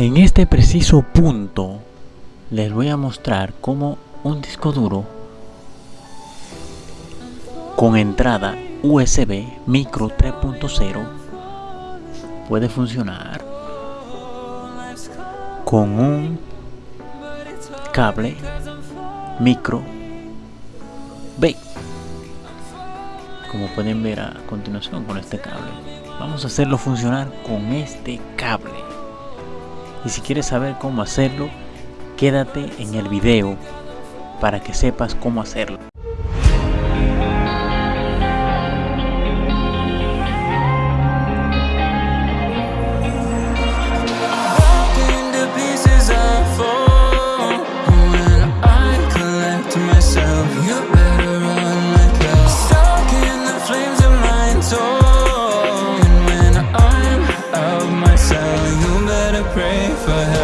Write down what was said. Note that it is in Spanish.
En este preciso punto les voy a mostrar cómo un disco duro con entrada USB micro 3.0 puede funcionar con un cable micro B como pueden ver a continuación con este cable. Vamos a hacerlo funcionar con este cable y si quieres saber cómo hacerlo quédate en el video para que sepas cómo hacerlo for help.